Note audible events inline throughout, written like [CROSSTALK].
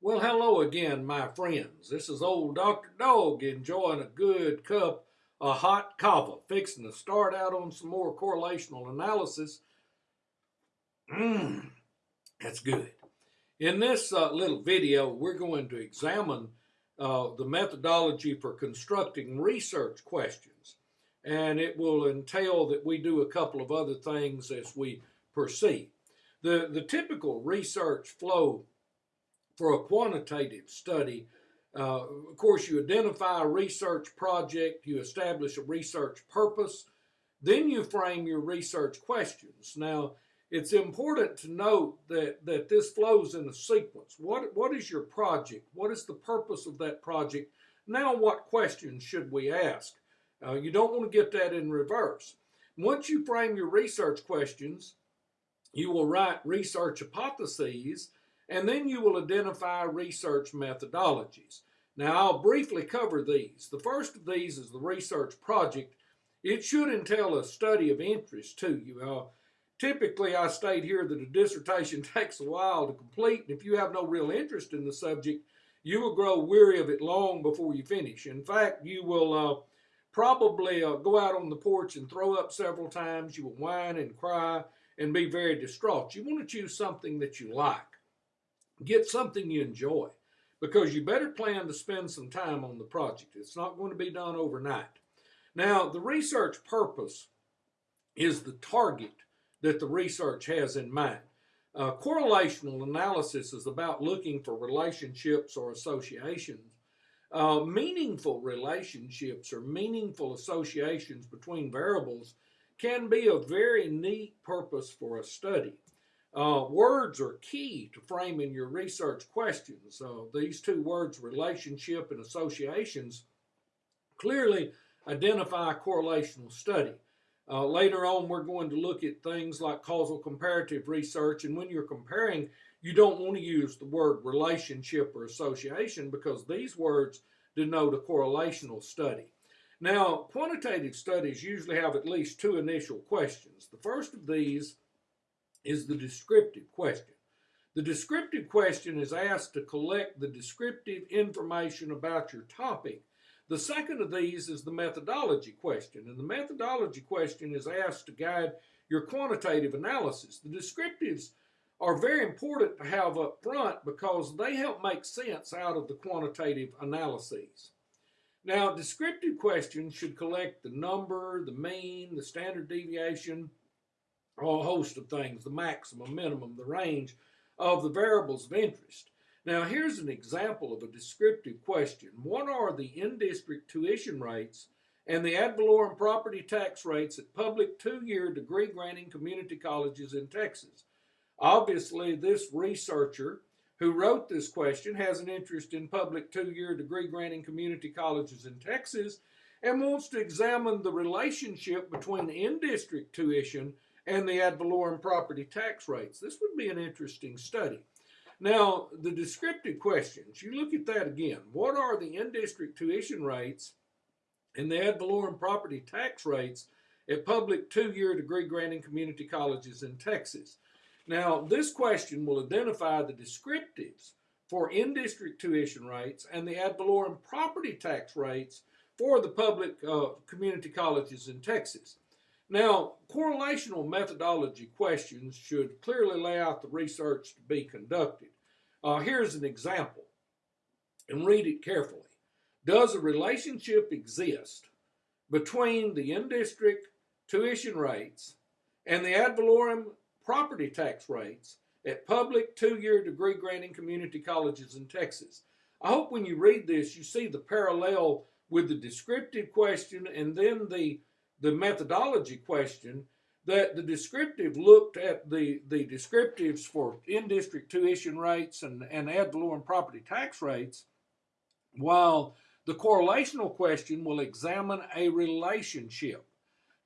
Well, hello again, my friends. This is old Dr. Dog enjoying a good cup of hot kava, fixing to start out on some more correlational analysis. Mmm, that's good. In this uh, little video, we're going to examine uh, the methodology for constructing research questions. And it will entail that we do a couple of other things as we proceed. The, the typical research flow for a quantitative study, uh, of course, you identify a research project, you establish a research purpose, then you frame your research questions. Now, it's important to note that, that this flows in a sequence. What, what is your project? What is the purpose of that project? Now, what questions should we ask? Uh, you don't want to get that in reverse. Once you frame your research questions, you will write research hypotheses, and then you will identify research methodologies. Now, I'll briefly cover these. The first of these is the research project. It should entail a study of interest to you. Uh, typically, I state here that a dissertation [LAUGHS] takes a while to complete, and if you have no real interest in the subject, you will grow weary of it long before you finish. In fact, you will uh, probably uh, go out on the porch and throw up several times. You will whine and cry and be very distraught. You want to choose something that you like. Get something you enjoy because you better plan to spend some time on the project. It's not going to be done overnight. Now, the research purpose is the target that the research has in mind. Uh, correlational analysis is about looking for relationships or associations. Uh, meaningful relationships or meaningful associations between variables can be a very neat purpose for a study. Uh, words are key to framing your research questions. Uh, these two words, relationship and associations, clearly identify a correlational study. Uh, later on, we're going to look at things like causal comparative research, and when you're comparing, you don't want to use the word relationship or association because these words denote a correlational study. Now, quantitative studies usually have at least two initial questions. The first of these is the descriptive question. The descriptive question is asked to collect the descriptive information about your topic. The second of these is the methodology question, and the methodology question is asked to guide your quantitative analysis. The descriptives are very important to have up front because they help make sense out of the quantitative analyses. Now, descriptive questions should collect the number, the mean, the standard deviation, a host of things, the maximum, minimum, the range of the variables of interest. Now, here's an example of a descriptive question. What are the in-district tuition rates and the ad valorem property tax rates at public two-year degree-granting community colleges in Texas? Obviously, this researcher who wrote this question has an interest in public two-year degree-granting community colleges in Texas and wants to examine the relationship between in-district tuition and the ad valorem property tax rates. This would be an interesting study. Now, the descriptive questions, you look at that again. What are the in-district tuition rates and the ad valorem property tax rates at public two-year degree granting community colleges in Texas? Now, this question will identify the descriptives for in-district tuition rates and the ad valorem property tax rates for the public uh, community colleges in Texas. Now, correlational methodology questions should clearly lay out the research to be conducted. Uh, here's an example, and read it carefully. Does a relationship exist between the in-district tuition rates and the ad valorem property tax rates at public two-year degree granting community colleges in Texas? I hope when you read this, you see the parallel with the descriptive question and then the the methodology question that the descriptive looked at the, the descriptives for in-district tuition rates and, and ad valorem property tax rates, while the correlational question will examine a relationship.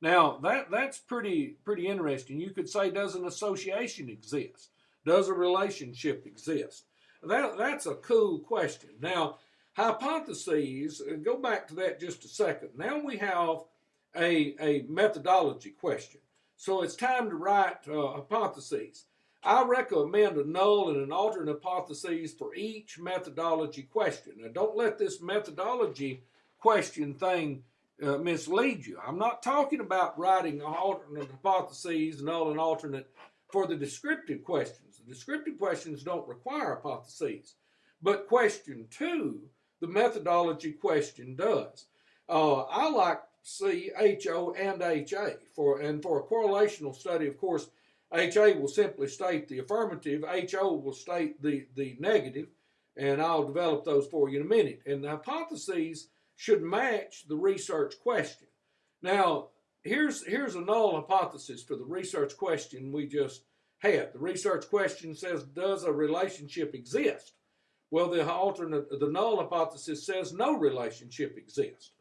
Now, that, that's pretty, pretty interesting. You could say, does an association exist? Does a relationship exist? That, that's a cool question. Now, hypotheses, uh, go back to that just a second. Now we have a, a methodology question. So it's time to write uh, hypotheses. I recommend a null and an alternate hypotheses for each methodology question. Now, don't let this methodology question thing uh, mislead you. I'm not talking about writing alternate hypotheses, null and alternate for the descriptive questions. The descriptive questions don't require hypotheses. But question two, the methodology question does. Uh, I like C, HO, and HA for and for a correlational study, of course, HA will simply state the affirmative, HO will state the, the negative, and I'll develop those for you in a minute. And the hypotheses should match the research question. Now, here's here's a null hypothesis for the research question we just had. The research question says, does a relationship exist? Well, the alternate, the null hypothesis says no relationship exists.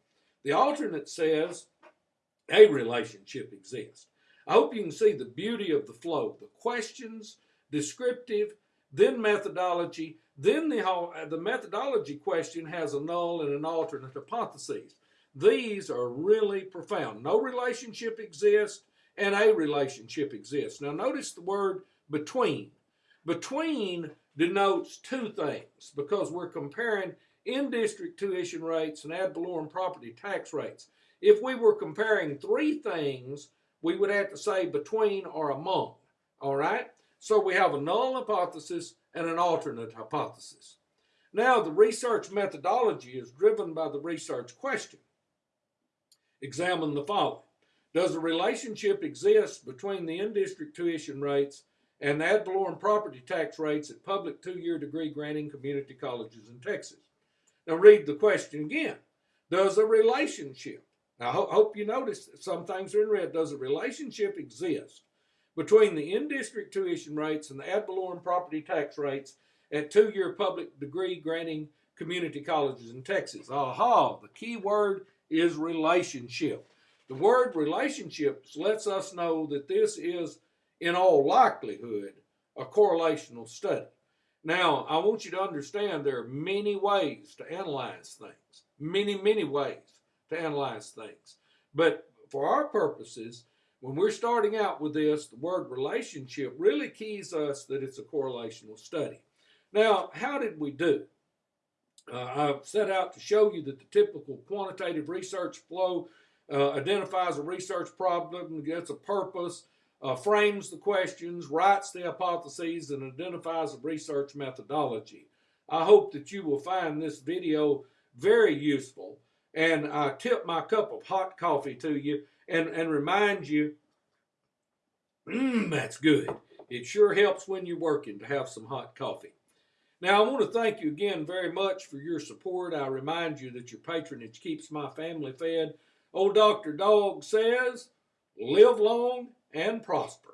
The alternate says a relationship exists. I hope you can see the beauty of the flow. The questions, descriptive, then methodology, then the, uh, the methodology question has a null and an alternate hypothesis. These are really profound. No relationship exists and a relationship exists. Now notice the word between. Between denotes two things because we're comparing in-district tuition rates and ad valorem property tax rates. If we were comparing three things, we would have to say between or among, all right? So we have a null hypothesis and an alternate hypothesis. Now, the research methodology is driven by the research question. Examine the following. Does a relationship exist between the in-district tuition rates and the ad valorem property tax rates at public two-year degree granting community colleges in Texas? Now read the question again. Does a relationship, I hope you notice some things are in red, does a relationship exist between the in-district tuition rates and the ad valorem property tax rates at two-year public degree granting community colleges in Texas? Aha, the key word is relationship. The word relationships lets us know that this is, in all likelihood, a correlational study. Now, I want you to understand there are many ways to analyze things, many, many ways to analyze things. But for our purposes, when we're starting out with this, the word relationship really keys us that it's a correlational study. Now, how did we do? Uh, I've set out to show you that the typical quantitative research flow uh, identifies a research problem, gets a purpose, uh, frames the questions, writes the hypotheses, and identifies a research methodology. I hope that you will find this video very useful. And I tip my cup of hot coffee to you and, and remind you, mmm, that's good. It sure helps when you're working to have some hot coffee. Now, I want to thank you again very much for your support. I remind you that your patronage keeps my family fed. Old Dr. Dog says, live long and prosper.